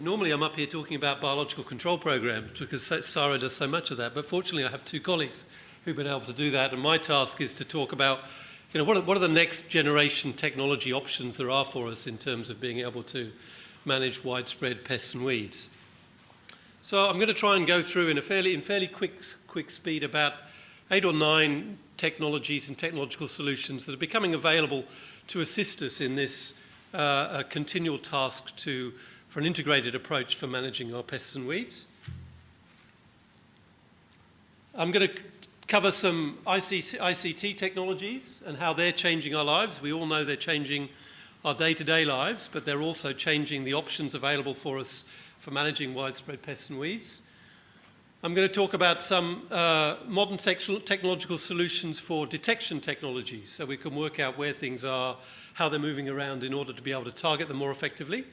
Normally I'm up here talking about biological control programs because CSIRO does so much of that, but fortunately I have two colleagues who've been able to do that and my task is to talk about you know, what are, what are the next generation technology options there are for us in terms of being able to manage widespread pests and weeds. So I'm going to try and go through in a fairly, in fairly quick, quick speed about eight or nine technologies and technological solutions that are becoming available to assist us in this uh, continual task to for an integrated approach for managing our pests and weeds. I'm going to cover some ICT technologies and how they're changing our lives. We all know they're changing our day-to-day -day lives, but they're also changing the options available for us for managing widespread pests and weeds. I'm going to talk about some uh, modern technological solutions for detection technologies so we can work out where things are, how they're moving around in order to be able to target them more effectively.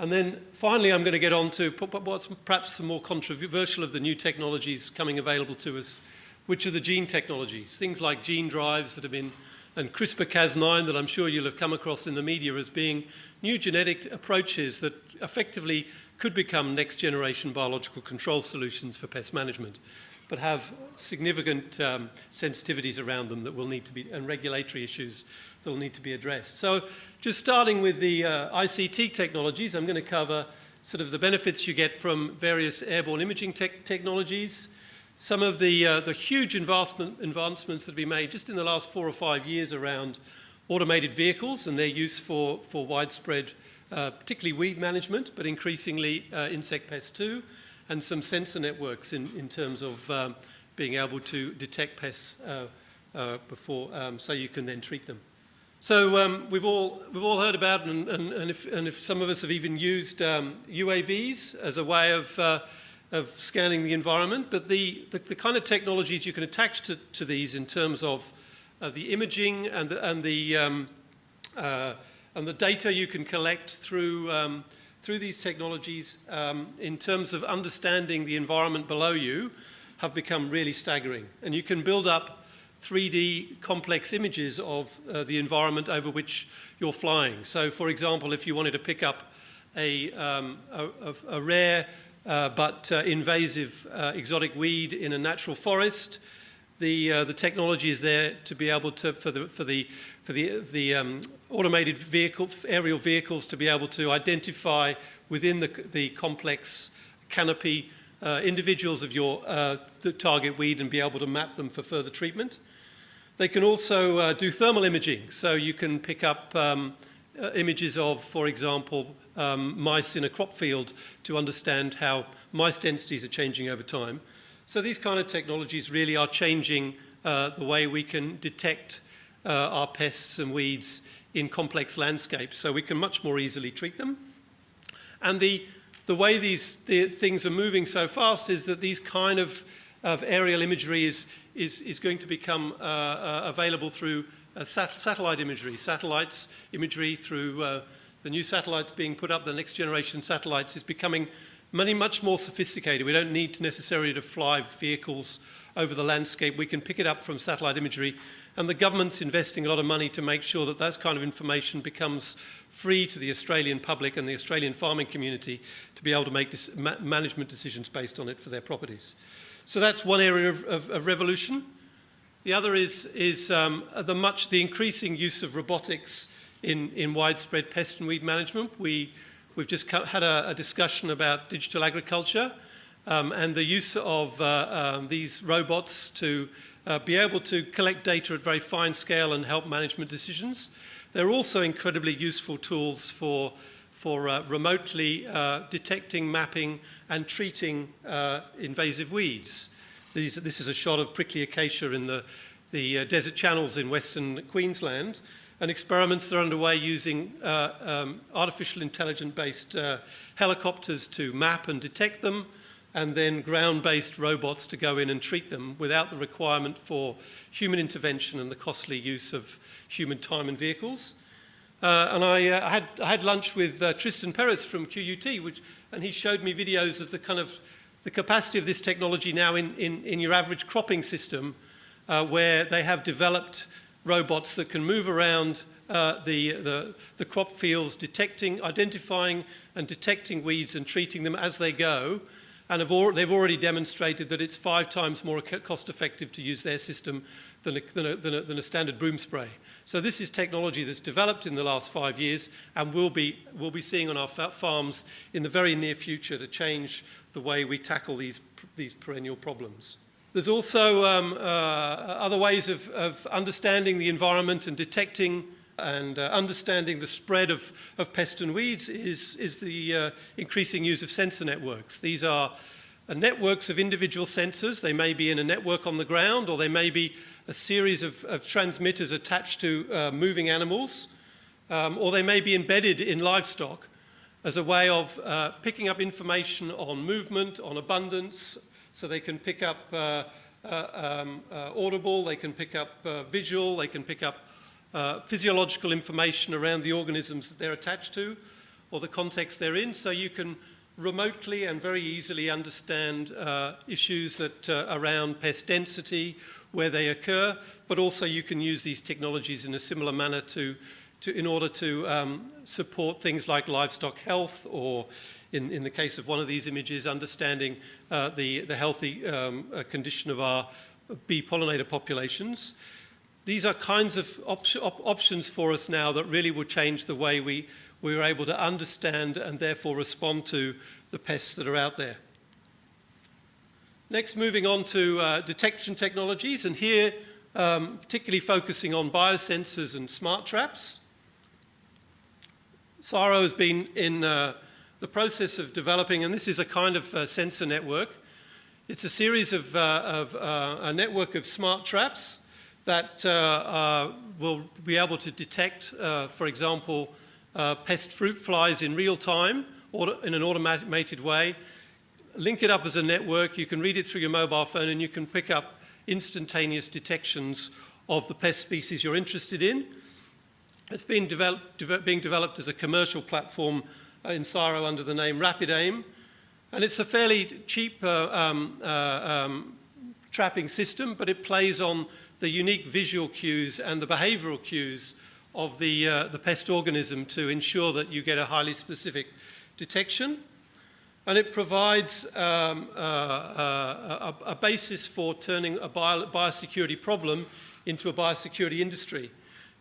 And then finally, I'm going to get on to what's perhaps the more controversial of the new technologies coming available to us, which are the gene technologies. Things like gene drives that have been, and CRISPR-Cas9 that I'm sure you'll have come across in the media as being new genetic approaches that effectively could become next generation biological control solutions for pest management, but have significant um, sensitivities around them that will need to be, and regulatory issues that will need to be addressed. So just starting with the uh, ICT technologies, I'm going to cover sort of the benefits you get from various airborne imaging te technologies, some of the, uh, the huge advancement, advancements that have been made just in the last four or five years around automated vehicles and their use for, for widespread, uh, particularly weed management, but increasingly uh, insect pests too, and some sensor networks in, in terms of um, being able to detect pests uh, uh, before, um, so you can then treat them. So um, we've all we've all heard about, and, and, and, if, and if some of us have even used um, UAVs as a way of uh, of scanning the environment. But the, the, the kind of technologies you can attach to, to these in terms of uh, the imaging and the and the um, uh, and the data you can collect through um, through these technologies um, in terms of understanding the environment below you have become really staggering. And you can build up 3D complex images of uh, the environment over which you're flying. So for example, if you wanted to pick up a, um, a, a, rare uh, but uh, invasive uh, exotic weed in a natural forest, the, uh, the technology is there to be able to, for the, for the, for the, the um, automated vehicle, aerial vehicles to be able to identify within the, the complex canopy uh, individuals of your uh, target weed and be able to map them for further treatment. They can also uh, do thermal imaging, so you can pick up um, uh, images of, for example, um, mice in a crop field to understand how mice densities are changing over time. So these kind of technologies really are changing uh, the way we can detect uh, our pests and weeds in complex landscapes, so we can much more easily treat them. And the, the way these the things are moving so fast is that these kind of, of aerial imagery is, is, is going to become uh, uh, available through uh, sat satellite imagery, satellites imagery through uh, the new satellites being put up, the next generation satellites is becoming many, much more sophisticated. We don't need necessarily to fly vehicles over the landscape. We can pick it up from satellite imagery and the government's investing a lot of money to make sure that that kind of information becomes free to the Australian public and the Australian farming community to be able to make ma management decisions based on it for their properties. So that's one area of, of, of revolution. The other is, is um, the much the increasing use of robotics in, in widespread pest and weed management. We, we've just had a, a discussion about digital agriculture um, and the use of uh, um, these robots to uh, be able to collect data at very fine scale and help management decisions. They're also incredibly useful tools for for uh, remotely uh, detecting, mapping and treating uh, invasive weeds. These, this is a shot of prickly acacia in the, the uh, desert channels in western Queensland and experiments are underway using uh, um, artificial intelligence-based uh, helicopters to map and detect them and then ground-based robots to go in and treat them without the requirement for human intervention and the costly use of human time and vehicles. Uh, and I, uh, had, I had lunch with uh, Tristan Perez from QUT, which, and he showed me videos of the kind of the capacity of this technology now in, in, in your average cropping system, uh, where they have developed robots that can move around uh, the, the, the crop fields, detecting, identifying and detecting weeds and treating them as they go. And al they've already demonstrated that it's five times more cost effective to use their system than a, than, a, than, a, than a, standard boom spray. So this is technology that's developed in the last five years and we'll be, we'll be seeing on our farms in the very near future to change the way we tackle these, these perennial problems. There's also um, uh, other ways of, of understanding the environment and detecting and uh, understanding the spread of, of pests and weeds is, is the uh, increasing use of sensor networks. These are uh, networks of individual sensors. They may be in a network on the ground or they may be a series of, of transmitters attached to uh, moving animals um, or they may be embedded in livestock as a way of uh, picking up information on movement, on abundance, so they can pick up uh, um, audible, they can pick up visual, they can pick up uh, physiological information around the organisms that they're attached to or the context they're in, so you can remotely and very easily understand uh, issues that uh, around pest density, where they occur, but also you can use these technologies in a similar manner to, to in order to um, support things like livestock health or in, in the case of one of these images, understanding uh, the, the healthy um, uh, condition of our bee pollinator populations these are kinds of op op options for us now that really will change the way we, we are able to understand and therefore respond to the pests that are out there. Next, moving on to uh, detection technologies, and here um, particularly focusing on biosensors and smart traps. CSIRO has been in uh, the process of developing, and this is a kind of uh, sensor network. It's a series of, uh, of uh, a network of smart traps that uh, will be able to detect, for example, pest fruit flies in real time or in an automated way, link it up as a network, you can read it through your mobile phone and you can pick up instantaneous detections of the pest species you're interested in. It's been developed, de being developed as a commercial platform in CSIRO under the name RapidAim. And it's a fairly cheap uh, um, uh, um, trapping system, but it plays on the unique visual cues and the behavioral cues of the, uh, the pest organism to ensure that you get a highly specific detection. And it provides um, uh, uh, a, a, basis for turning a bio, biosecurity problem into a biosecurity industry.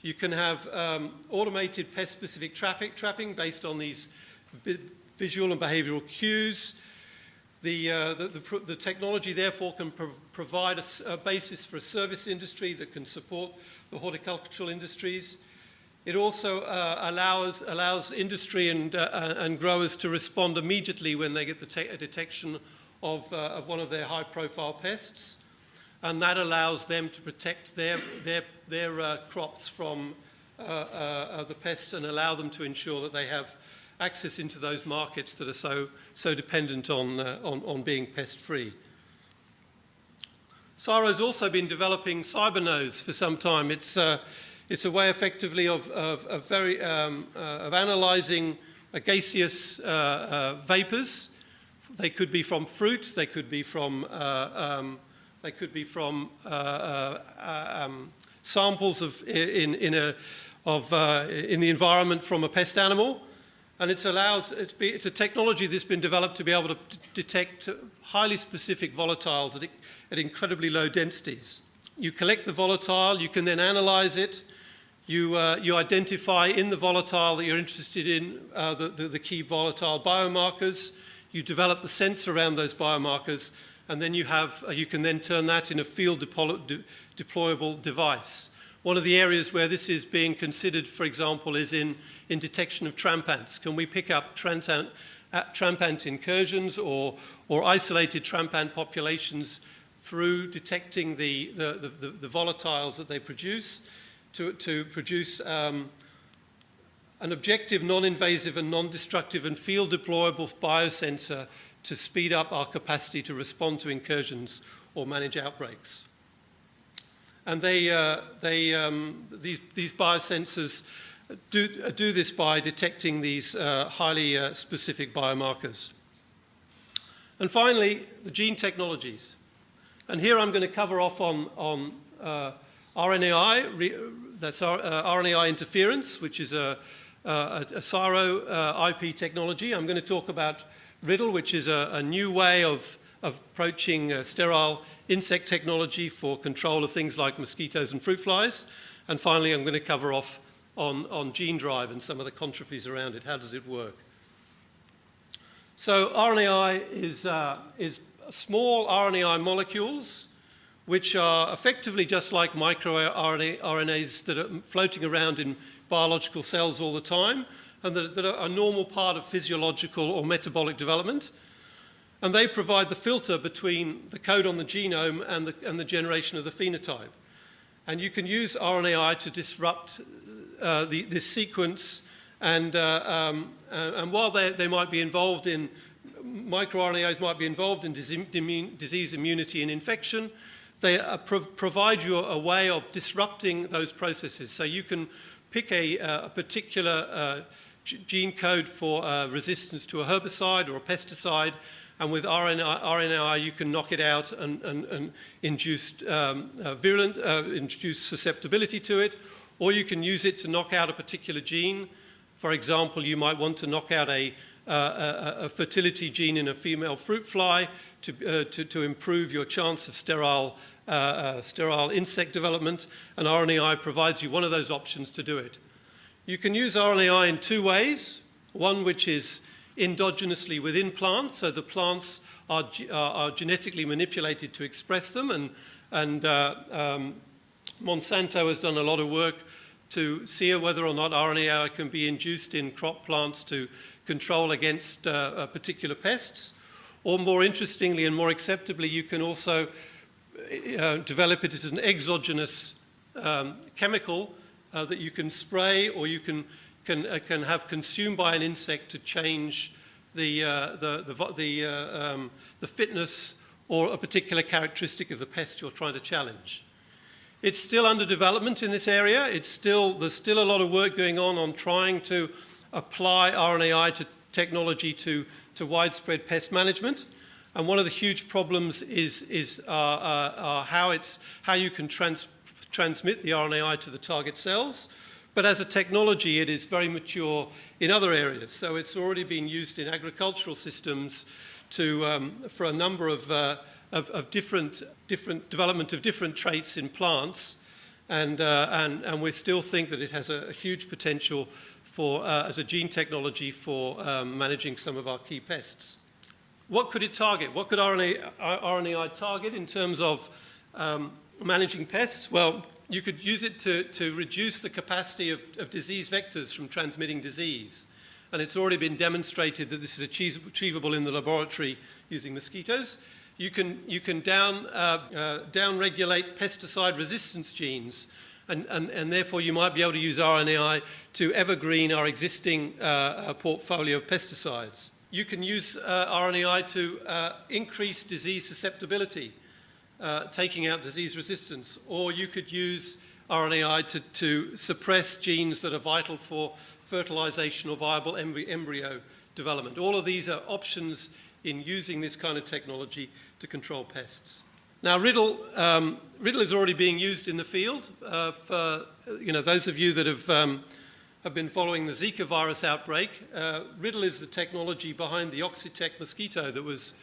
You can have um, automated pest-specific trapping based on these visual and behavioral cues. The, uh, the, the, the, technology therefore can pro provide a, a, basis for a service industry that can support the horticultural industries. It also uh, allows, allows industry and, uh, and growers to respond immediately when they get the detection of, uh, of one of their high profile pests. And that allows them to protect their, their, their uh, crops from the pests and allow them to ensure that they have access into those markets that are so, so dependent on, uh, on, on being pest-free. CSIRO's also been developing CyberNose for some time. It's, uh, it's a way effectively of, of, of very, um, uh, of analyzing gaseous uh, uh, vapors. They could be from fruit, they could be from, uh, um, they could be from um, samples of, in, in, a, of, in the environment from a pest animal. And it allows, it's, be, it's, a technology that's been developed to be able to detect highly specific volatiles at, at, incredibly low densities. You collect the volatile, you can then analyze it, you, uh, you identify in the volatile that you're interested in uh, the, the, the, key volatile biomarkers, you develop the sense around those biomarkers, and then you, have, uh, you can then turn that in a field de deployable device. One of the areas where this is being considered, for example, is in, in detection of tramp ants. Can we pick up tramp ant, uh, tramp ant incursions or, or isolated tramp ant populations through detecting the, the, the, the volatiles that they produce to, to produce um, an objective, non-invasive and non-destructive and field deployable biosensor to speed up our capacity to respond to incursions or manage outbreaks. And they, uh, they, um, these, these biosensors do, do this by detecting these uh, highly uh, specific biomarkers. And finally, the gene technologies. And here I'm going to cover off on, on uh, RNAi, that's uh, RNAi interference, which is a, a, a CSIRO uh, IP technology. I'm going to talk about RIDL, which is a, a new way of, of approaching uh, sterile insect technology for control of things like mosquitoes and fruit flies. And finally, I'm going to cover off on, on gene drive and some of the controversies around it. How does it work? So RNAi is, uh, is small RNAi molecules which are effectively just like microRNAs that are floating around in biological cells all the time and that, that are a normal part of physiological or metabolic development. And they provide the filter between the code on the genome and the, and the generation of the phenotype. And you can use RNAi to disrupt uh, the, this sequence and, uh, um, and while they, they might be involved in, microRNAs might be involved in disease immunity and infection, they uh, pro provide you a way of disrupting those processes. So you can pick a, uh, a particular uh, gene code for uh, resistance to a herbicide or a pesticide, and with RNA, RNAi you can knock it out and, and, and induce um, uh, virulent, uh, induce susceptibility to it, or you can use it to knock out a particular gene. For example, you might want to knock out a, uh, a, a fertility gene in a female fruit fly to, uh, to, to, improve your chance of sterile, uh, uh sterile insect development, and RNAi provides you one of those options to do it. You can use RNAi in two ways. One which is endogenously within plants, so the plants are, are genetically manipulated to express them, and, and uh, um, Monsanto has done a lot of work to see whether or not RNAi can be induced in crop plants to control against uh, particular pests. Or more interestingly and more acceptably, you can also uh, develop it as an exogenous um, chemical uh, that you can spray or you can, can, uh, can have consumed by an insect to change the, uh, the, the, the, uh, um, the fitness or a particular characteristic of the pest you're trying to challenge. It's still under development in this area. It's still, there's still a lot of work going on on trying to apply RNAi to technology to, to widespread pest management. And one of the huge problems is, is uh, uh, uh, how, it's, how you can trans transmit the RNAi to the target cells. But as a technology, it is very mature in other areas. So it's already been used in agricultural systems to, um, for a number of uh, of, of different, different development of different traits in plants. And, uh, and, and we still think that it has a, a huge potential for, uh, as a gene technology for um, managing some of our key pests. What could it target? What could RNA, RNAi target in terms of um, managing pests? Well, you could use it to, to reduce the capacity of, of disease vectors from transmitting disease. And it's already been demonstrated that this is achievable in the laboratory using mosquitoes. You can, you can down, uh, uh, down pesticide resistance genes and, and, and, therefore you might be able to use RNAi to evergreen our existing uh, uh, portfolio of pesticides. You can use uh, RNAi to uh, increase disease susceptibility, uh, taking out disease resistance, or you could use RNAi to, to suppress genes that are vital for fertilization or viable embryo development. All of these are options in using this kind of technology to control pests. Now, RIDL, um, RIDL is already being used in the field. Uh, for you know, those of you that have, um, have been following the Zika virus outbreak, uh, RIDL is the technology behind the Oxitec mosquito that was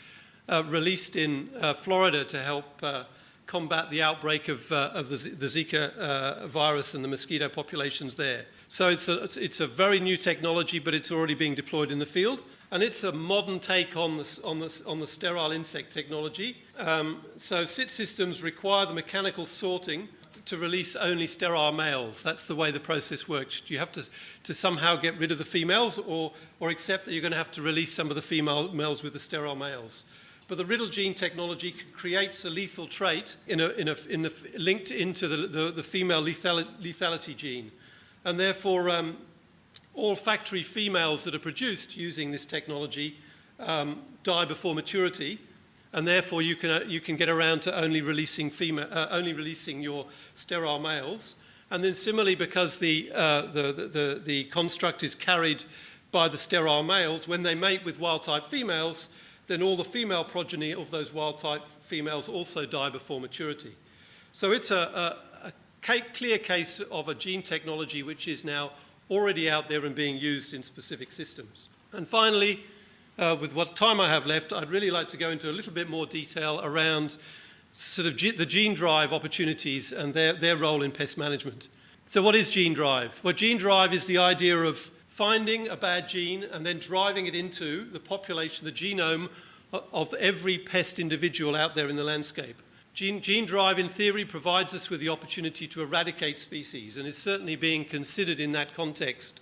released in uh, Florida to help uh, combat the outbreak of, uh, of the, the Zika virus and the mosquito populations there. So it's a, it's a very new technology, but it's already being deployed in the field. And it's a modern take on the, on the, on the sterile insect technology. Um, so SIT systems require the mechanical sorting to release only sterile males. That's the way the process works. You have to, to somehow get rid of the females or, or accept that you're going to have to release some of the female males with the sterile males. But the RIDL gene technology creates a lethal trait in a, in a, in the, linked into the, the, the female lethal, lethality gene. And therefore, um, all factory females that are produced using this technology um, die before maturity, and therefore you can, uh, you can get around to only releasing, female, uh, only releasing your sterile males. And then similarly, because the, uh, the, the, the construct is carried by the sterile males, when they mate with wild-type females, then all the female progeny of those wild-type females also die before maturity. So it's a, a, ca- clear case of a gene technology which is now already out there and being used in specific systems. And finally, uh, with what time I have left, I'd really like to go into a little bit more detail around sort of the gene drive opportunities and their, their role in pest management. So, what is gene drive? Well, gene drive is the idea of finding a bad gene and then driving it into the population, the genome of every pest individual out there in the landscape. Gene, gene, drive, in theory, provides us with the opportunity to eradicate species and is certainly being considered in that context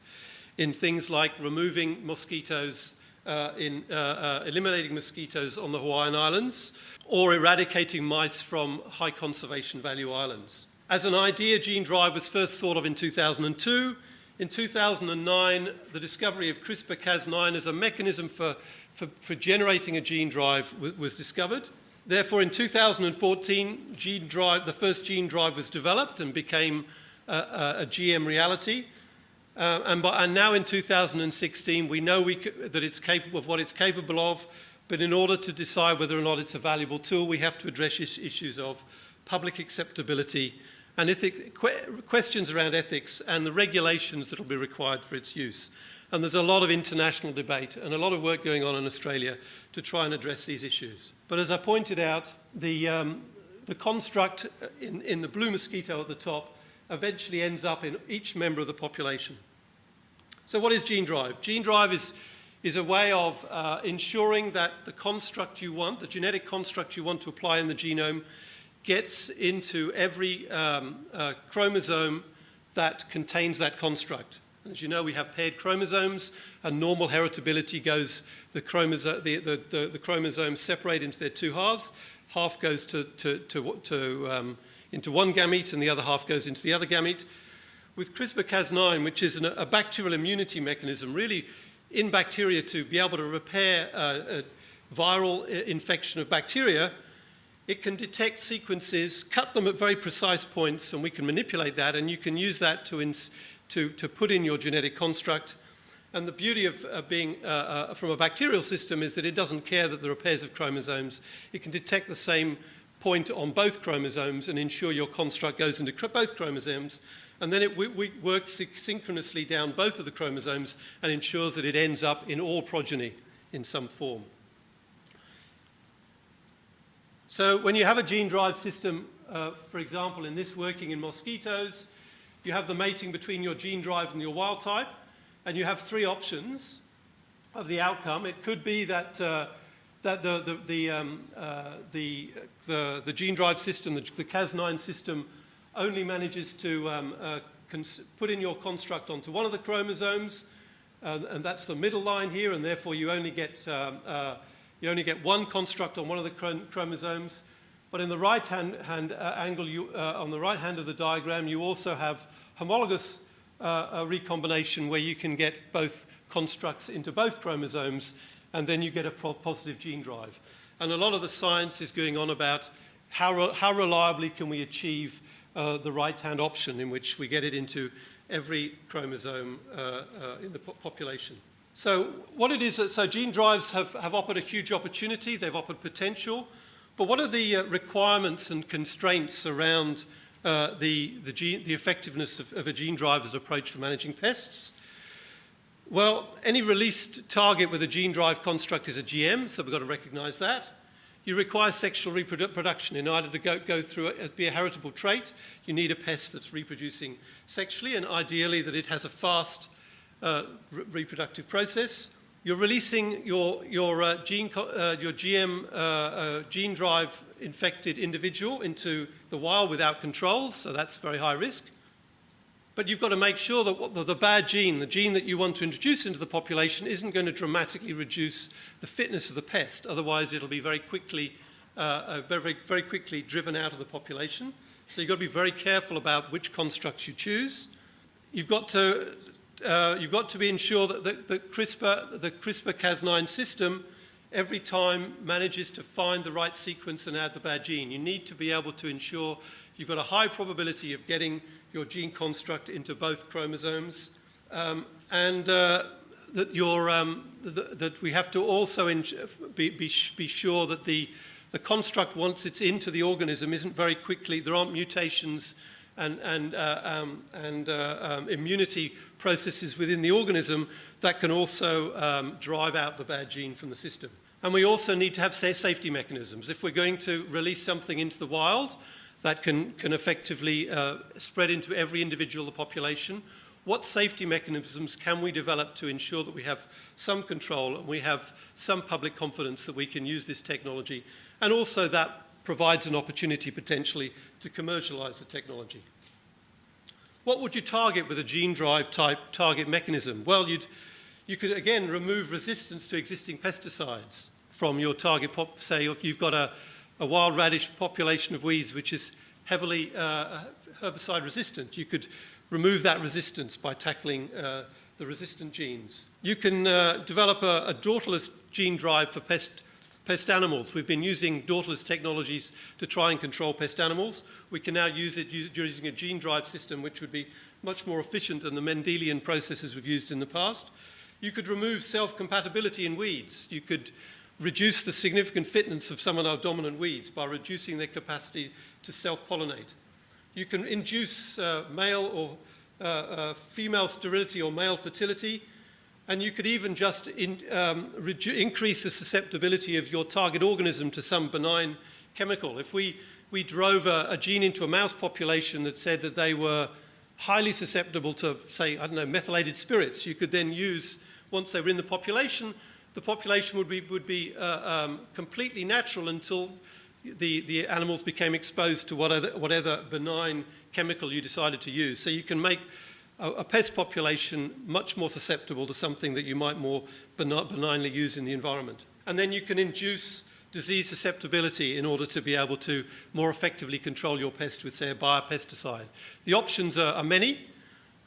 in things like removing mosquitoes, uh, in uh, uh, eliminating mosquitoes on the Hawaiian Islands, or eradicating mice from high conservation value islands. As an idea, gene drive was first thought of in 2002. In 2009, the discovery of CRISPR-Cas9 as a mechanism for, for, for generating a gene drive was discovered. Therefore, in 2014, gene drive, the first gene drive was developed and became a, GM reality. Uh, and, by, and, now in 2016, we know we that it's capable of what it's capable of, but in order to decide whether or not it's a valuable tool, we have to address is issues of public acceptability and ethic, que questions around ethics and the regulations that will be required for its use. And there's a lot of international debate and a lot of work going on in Australia to try and address these issues. But as I pointed out, the, um, the construct in, in the blue mosquito at the top eventually ends up in each member of the population. So what is gene drive? Gene drive is, is a way of uh, ensuring that the construct you want, the genetic construct you want to apply in the genome, gets into every um, uh, chromosome that contains that construct. As you know, we have paired chromosomes, and normal heritability goes, the, chromosome, the, the, the, chromosomes separate into their two halves. Half goes to, to, to, to um, into one gamete, and the other half goes into the other gamete. With CRISPR-Cas9, which is an, a bacterial immunity mechanism, really in bacteria to be able to repair a viral infection of bacteria, it can detect sequences, cut them at very precise points, and we can manipulate that, and you can use that to, to, to put in your genetic construct. And the beauty of uh, being uh, uh, from a bacterial system is that it doesn't care that there are pairs of chromosomes. It can detect the same point on both chromosomes and ensure your construct goes into both chromosomes. And then it works synchronously down both of the chromosomes and ensures that it ends up in all progeny in some form. So when you have a gene drive system, uh, for example, in this working in mosquitoes, you have the mating between your gene drive and your wild type, and you have three options of the outcome. It could be that, uh, that the, the, the, um, uh, the, the, the, gene drive system, the, the Cas9 system, only manages to um, uh, put in your construct onto one of the chromosomes, and that's the middle line here, and therefore you only get, um, uh, you only get one construct on one of the chromosomes. But in the right hand, hand uh, angle, you, uh, on the right hand of the diagram, you also have homologous uh, recombination where you can get both constructs into both chromosomes and then you get a positive gene drive. And a lot of the science is going on about how, re how reliably can we achieve uh, the right-hand option in which we get it into every chromosome uh, uh, in the po population. So what it is, that so gene drives have, have offered a huge opportunity, they've offered potential, but what are the uh, requirements and constraints around uh, the, the, gene, the, effectiveness of, of, a gene driver's approach for managing pests? Well, any released target with a gene drive construct is a GM, so we've got to recognize that. You require sexual reproduction in order to go, go through it, be a heritable trait. You need a pest that's reproducing sexually, and ideally that it has a fast uh, re reproductive process. You're releasing your, your, uh, gene, uh, your GM uh, uh, gene drive infected individual into the wild without controls, so that's very high risk. But you've got to make sure that the, the bad gene, the gene that you want to introduce into the population, isn't going to dramatically reduce the fitness of the pest. Otherwise, it'll be very quickly, very, very quickly driven out of the population. So you've got to be very careful about which constructs you choose. You've got to uh, you've got to be ensure that the, the CRISPR, the CRISPR-Cas9 system every time manages to find the right sequence and add the bad gene. You need to be able to ensure you've got a high probability of getting your gene construct into both chromosomes um, and uh, that, um, th that we have to also be, be, be sure that the, the construct, once it's into the organism, isn't very quickly, there aren't mutations and, and, uh, um, and uh, um, immunity processes within the organism that can also um, drive out the bad gene from the system. And we also need to have safety mechanisms. If we're going to release something into the wild that can, can effectively uh, spread into every individual of the population, what safety mechanisms can we develop to ensure that we have some control and we have some public confidence that we can use this technology and also that provides an opportunity potentially to commercialize the technology. What would you target with a gene drive type target mechanism? Well, you'd, you could again remove resistance to existing pesticides from your target pop. Say if you've got a, a wild radish population of weeds which is heavily uh, herbicide resistant, you could remove that resistance by tackling uh, the resistant genes. You can uh, develop a, a daughterless gene drive for pest, pest animals. We've been using daughterless technologies to try and control pest animals. We can now use it using a gene drive system which would be much more efficient than the Mendelian processes we've used in the past. You could remove self-compatibility in weeds. You could reduce the significant fitness of some of our dominant weeds by reducing their capacity to self-pollinate. You can induce uh, male or uh, uh, female sterility or male fertility, and you could even just in, um, increase the susceptibility of your target organism to some benign chemical. If we, we drove a, a gene into a mouse population that said that they were highly susceptible to, say, I don't know, methylated spirits, you could then use, once they were in the population, the population would be, would be uh, um, completely natural until the, the animals became exposed to whatever, whatever benign chemical you decided to use. So you can make a, a, pest population much more susceptible to something that you might more benignly use in the environment. And then you can induce disease susceptibility in order to be able to more effectively control your pest with, say, a biopesticide. The options are, are many,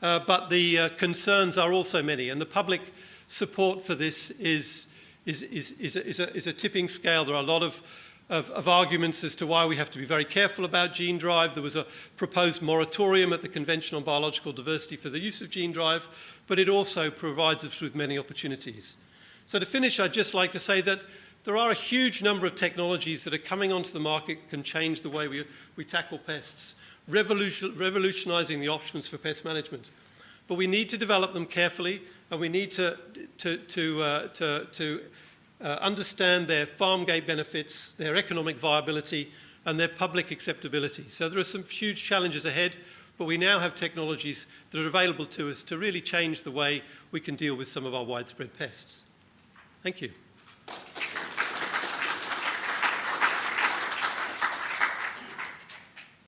uh, but the uh, concerns are also many. And the public support for this is, is, is, is, a, is, a, is a tipping scale. There are a lot of of, of, arguments as to why we have to be very careful about gene drive. There was a proposed moratorium at the Convention on Biological Diversity for the use of gene drive, but it also provides us with many opportunities. So to finish, I'd just like to say that there are a huge number of technologies that are coming onto the market can change the way we, we tackle pests, revolution, revolutionizing the options for pest management. But we need to develop them carefully, and we need to, to, to, uh, to, to uh, understand their farm gate benefits, their economic viability, and their public acceptability. So there are some huge challenges ahead, but we now have technologies that are available to us to really change the way we can deal with some of our widespread pests. Thank you.